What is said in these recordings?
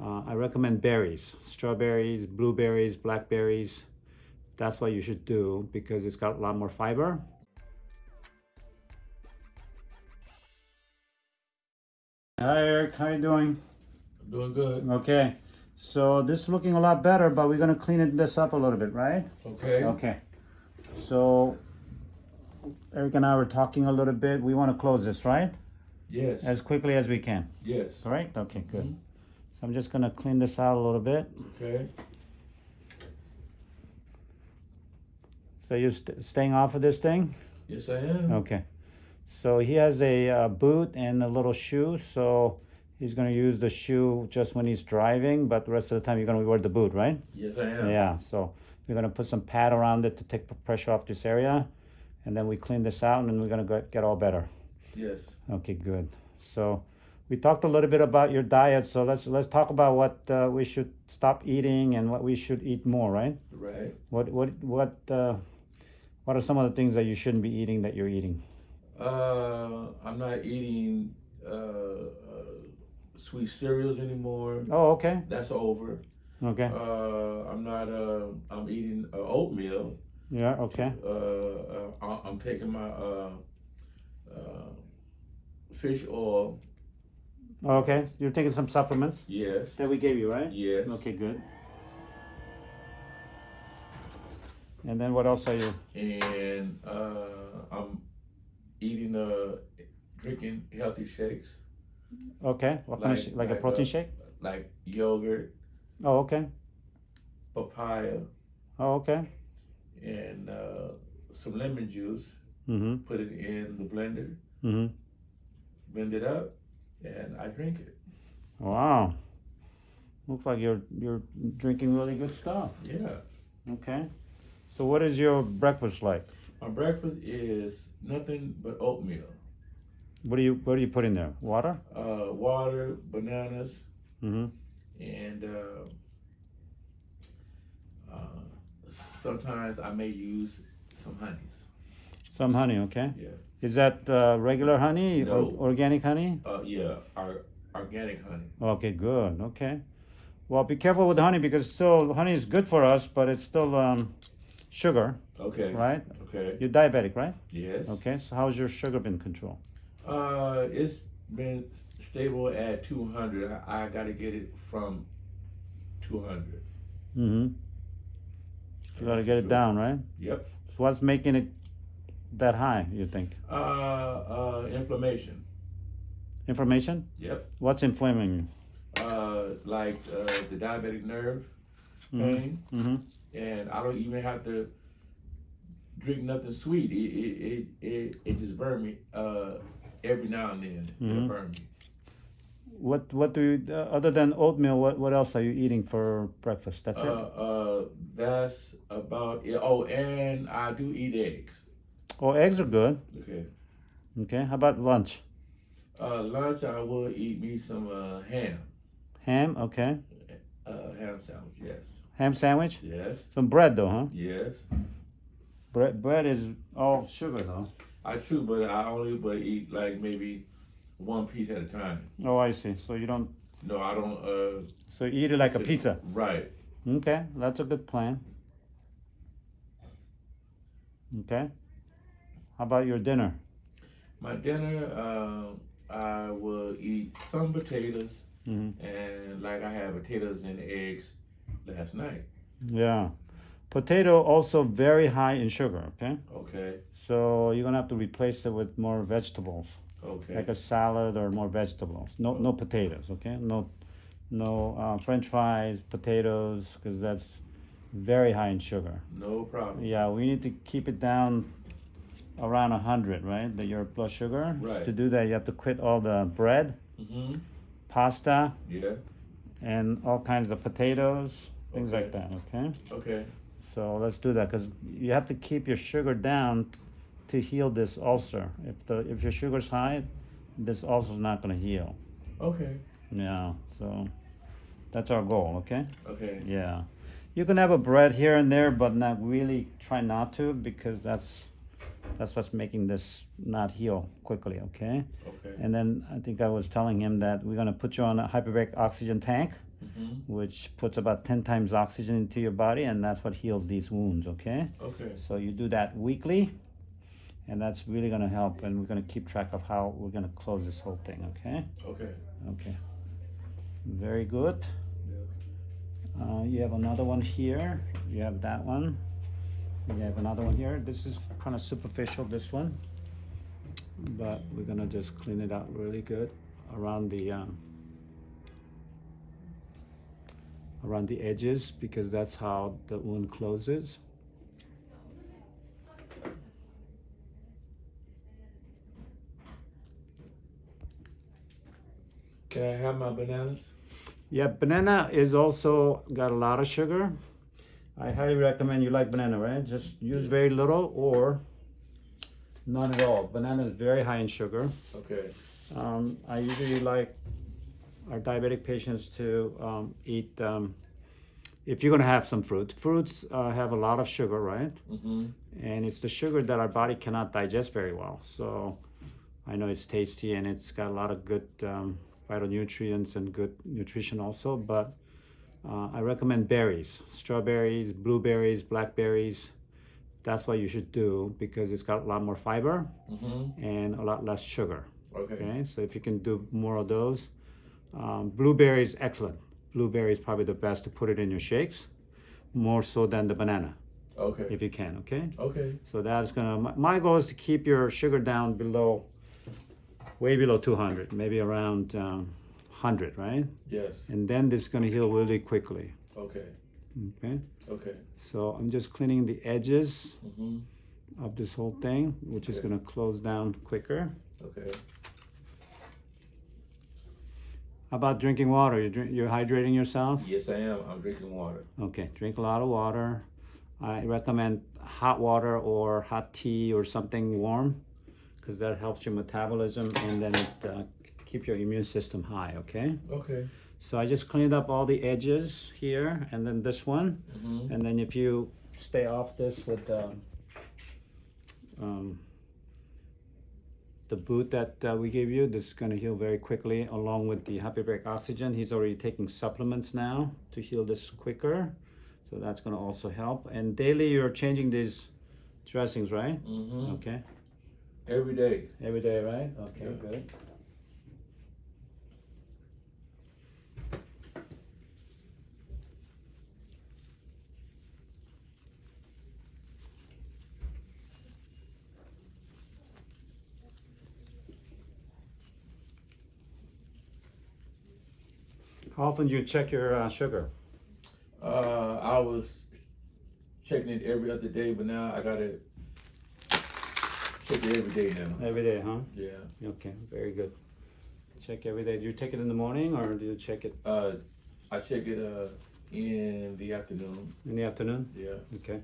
Uh, I recommend berries, strawberries, blueberries, blackberries. That's what you should do because it's got a lot more fiber. Hi Eric, how you doing? I'm doing good. Okay, so this is looking a lot better, but we're gonna clean this up a little bit, right? Okay. Okay, so Eric and I were talking a little bit. We want to close this, right? Yes. As quickly as we can. yes. All right? Okay, good. So I'm just gonna clean this out a little bit. Okay. So you're st- staying off of this thing? Yes, I am. Okay. So he has a uh, boot and a little shoe. So he's gonna use the shoe just when he's driving, but the rest of the time you're gonna wear the boot, right? Yes, I am. Yeah. So we're gonna put some pad around it to take the pressure off this area, and then we clean this out, and then we're gonna go, get all better. Yes. Okay, good. So we talked a little bit about your diet. So let's let's talk about what uh, we should stop eating and what we should eat more, right? Right. What what what uh, what are some of the things that you shouldn't be eating that you're eating? Uh, I'm not eating uh, uh, sweet cereals anymore. Oh, okay, That's over. okay, Uh, I'm not. Uh, I'm eating uh, oatmeal. yeah, okay, Uh, uh, I- I'm taking my uh, uh, fish oil. Okay. You're taking some supplements Yes. that we gave you, right? Yes. Okay, good. And then what else are you? And uh, I'm eating. Uh, drinking healthy shakes Okay, what kind of Like- like a protein uh, shake? like yogurt, Oh, okay. papaya, Oh, okay. and uh, some lemon juice. Mm-hmm. Put it in the blender, Mm-hmm. blend it up, and I drink it. Wow. Looks like you're you're drinking really good stuff. Yeah. Okay. So what is your breakfast like? My breakfast is nothing but oatmeal, What do you what do you put in there? Water? uh, water, bananas, Mm-hmm. and uh, uh, sometimes I may use some honeys. Some honey, okay? Yeah. Is that uh, regular honey No. or organic honey? Uh, yeah. Our organic honey. Okay, good. Okay. Well, be careful with honey because still honey is good for us, but it's still um, sugar, Okay. right? Okay. You're diabetic, right? Yes. Okay. So how's your sugar been controlled? Uh, it's been stable at 200. I, I got to get it from 200. Mm-hmm. You got to get it down, right? Yep. So what's making it that high? You think? Uh, uh, inflammation. Inflammation? Yep. What's inflaming you? Uh, like uh, the diabetic nerve pain, Mm-hmm. and I don't even have to drink nothing sweet. It it it it, it just burn me. Uh, every now and then it'll Mhm. burn me. What what do you uh, other than oatmeal? What what else are you eating for breakfast? That's Uh, it. uh, that's about it. Oh, and I do eat eggs. Oh, eggs are good. Okay. Okay. How about lunch? Uh, lunch, I will eat me some uh, ham. Ham. Okay. Uh, ham sandwich, yes. Ham sandwich. Yes, Some bread though, huh? yes. Bread bread is all sugar though. I true, but I only but eat like maybe one piece at a time. Oh, I see. So you don't. No, I don't. Uh, So you eat it like a pizza. Right. Okay, that's a good plan. Okay. How about your dinner? My dinner, um, I will eat some potatoes, Mhm. and like I had potatoes and eggs last night. Yeah. Potato also very high in sugar, okay? Okay. So you're gonna have to replace it with more vegetables, Okay. like a salad or more vegetables. No, no potatoes, okay? No, no uh, French fries, potatoes, because that's very high in sugar. no problem. Yeah, we need to keep it down around 100, right? The, your blood sugar. Right. To do that, you have to quit all the bread, Mm-hmm. pasta, Yeah. and all kinds of potatoes, things like that, okay? Okay. So let's do that because you have to keep your sugar down to heal this ulcer. If the if your sugar's high, this ulcer's not going to heal. Okay. Yeah, so that's our goal, okay? Okay. Yeah. You can have a bread here and there, but not really try not to because that's that's what's making this not heal quickly, okay? Okay. And then I think I was telling him that we're gonna put you on a hyperbaric oxygen tank Mhm. Mm-hmm. which puts about 10 times oxygen into your body, and that's what heals these wounds, okay? Okay. So you do that weekly, and that's really gonna help, and we're gonna keep track of how we're gonna close this whole thing, okay? Okay. Okay. Very good. Uh, you have another one here. You have that one. You have another one here. This is kind of superficial, this one. But we're gonna just clean it out really good around the um, around the edges because that's how the wound closes. Can I have my bananas? Yeah, banana is also got a lot of sugar. I highly recommend you like banana, right? Just use very little or none at all. Banana is very high in sugar. Okay. Um, I usually like our diabetic patients to um, eat, um, if you're gonna have some fruit. Fruits uh, have a lot of sugar, right? Mm-hmm. And it's the sugar that our body cannot digest very well. So I know it's tasty and it's got a lot of good um, phytonutrients and good nutrition also, but uh, I recommend berries, strawberries, blueberries, blackberries. That's what you should do because it's got a lot more fiber Mm-hmm. and a lot less sugar. Okay. Okay, so if you can do more of those, um, blueberries excellent. Blueberry is probably the best to put it in your shakes, more so than the banana Okay. if you can. Okay, Okay. so that's gonna. My, my goal is to keep your sugar down below, way below 200, maybe around um, 100, right? Yes. And then this is gonna heal really quickly. Okay. Okay, Okay. so I'm just cleaning the edges Mm-hmm. of this whole thing, which is gonna close down quicker. Okay. How about drinking water? You drink, you're hydrating yourself? Yes, I am. I'm drinking water. Okay, drink a lot of water. I recommend hot water or hot tea or something warm because that helps your metabolism and then it uh, keep your immune system high, okay? Okay. So I just cleaned up all the edges here and then this one. Mm-hmm. And then if you stay off this with the, um, the boot that uh, we gave you, this is gonna heal very quickly along with the Hyperbaric Oxygen. He's already taking supplements now to heal this quicker. So that's gonna also help. And daily you're changing these dressings, right? Mm-hmm. Okay, Every day. every day, right? Okay, Yeah. good. How often do you check your uh, sugar? Uh, I was checking it every other day, but now I gotta check it every day now. Every day, huh? Yeah. Okay, very good. Check every day. Do you take it in the morning or do you check it Uh, I check it uh in the afternoon. in the afternoon? Yeah. Okay.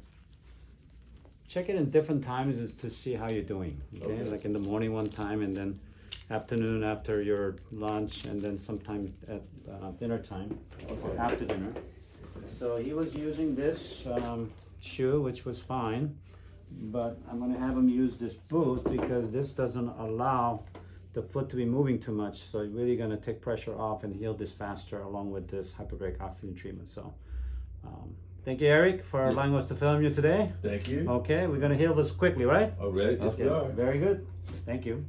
Check it in different times is to see how you're doing. Okay? Okay. Like in the morning one time and then afternoon after your lunch and then sometime at uh, dinner time or after dinner. So he was using this um, shoe, which was fine, but I'm gonna have him use this boot because this doesn't allow the foot to be moving too much. So you're really gonna take pressure off and heal this faster along with this hyperbaric oxygen treatment. So um, thank you, Eric, for Yeah. allowing us to film you today. Thank you. Okay, we're gonna heal this quickly, right? All right. Yes, we okay, are. very good. Thank you.